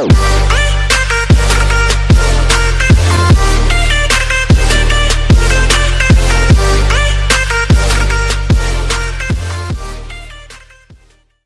Ah!